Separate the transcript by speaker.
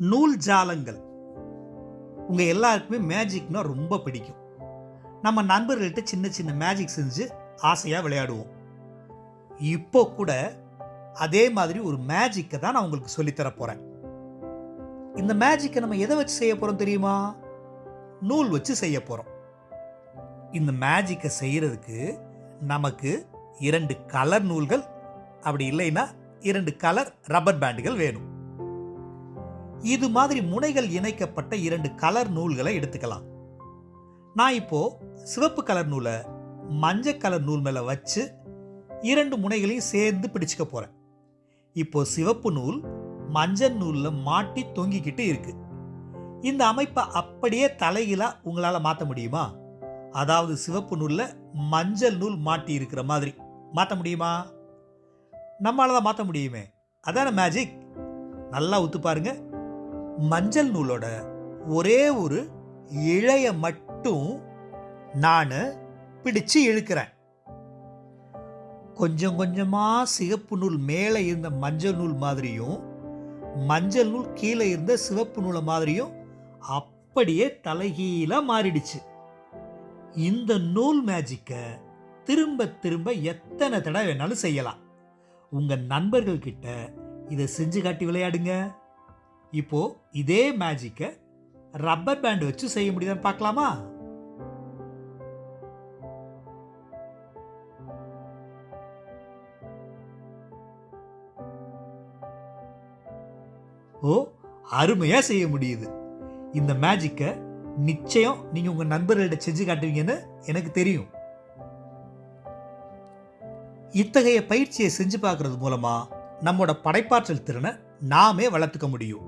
Speaker 1: நூல் ஜாலங்கள். உங்கள் எல்லாருக்குமே மேஜிக்னா ரொம்ப பிடிக்கும். நம்ம நண்பர்கள்ட்ட சின்ன சின்ன மேஜிக் செஞ்சு ஆசையாக விளையாடுவோம். இப்போ கூட அதே மாதிரி ஒரு மேஜிக்கை தான் நான் உங்களுக்கு சொல்லித்தர போகிறேன் இந்த மேஜிக்கை நம்ம எதை வச்சு செய்ய போகிறோம் தெரியுமா? நூல் வச்சு செய்ய போகிறோம் இந்த மேஜிக்கை செய்கிறதுக்கு நமக்கு இரண்டு கலர் நூல்கள் அப்படி இல்லைன்னா இரண்டு கலர் ரப்பர் பேண்டுகள் வேணும். இது மாதிரி முனைகள் இணைக்கப்பட்ட இரண்டு கலர் நூல்களை எடுத்துக்கலாம். நான் இப்போ சிவப்பு கலர் நூலை மஞ்சள் கலர் நூல் மேலே வச்சு இரண்டு முனைகளையும் சேர்ந்து பிடிச்சிக்க போகிறேன் இப்போ சிவப்பு நூல் மஞ்சள் நூலில் மாட்டி தொங்கிக்கிட்டு இருக்கு. இந்த அமைப்பை அப்படியே தலைகளாக உங்களால் மாற்ற முடியுமா? அதாவது சிவப்பு நூலில் மஞ்சள் நூல் மாட்டி இருக்கிற மாதிரி மாற்ற முடியுமா? நம்மளால் தான் மாற்ற முடியுமே. அதான மேஜிக் நல்லா ஒத்து பாருங்கள் மஞ்சள் நூலோட ஒரே ஒரு இழைய மட்டும் நான் பிடிச்சு இழுக்கிறேன். கொஞ்சம் கொஞ்சமாக சிகப்பு நூல் மேலே இருந்த மஞ்சள் நூல் மாதிரியும் மஞ்சள் நூல் கீழே இருந்த சிவப்பு நூலை மாதிரியும் அப்படியே தலைகீழாக மாறிடுச்சு. இந்த நூல் மேஜிக்கை திரும்ப திரும்ப எத்தனை தடவை வேணாலும் செய்யலாம். உங்கள் நண்பர்கள்கிட்ட இதை செஞ்சு காட்டி விளையாடுங்க. இப்போது இதே மேஜிக்கை ரப்பர் பேண்ட் வச்சு செய்ய முடியுதான்னு பார்க்கலாமா? ஓ அருமையாக செய்ய முடியுது. இந்த மேஜிக்கை நிச்சயம் நீங்கள் உங்கள் நண்பர்கள்ட்ட செஞ்சு காட்டுவீங்கன்னு எனக்கு தெரியும். இத்தகைய பயிற்சியை செஞ்சு பார்க்கறது மூலமாக நம்மோட படைப்பாற்றல் திறனை நாமே வளர்த்துக்க முடியும்.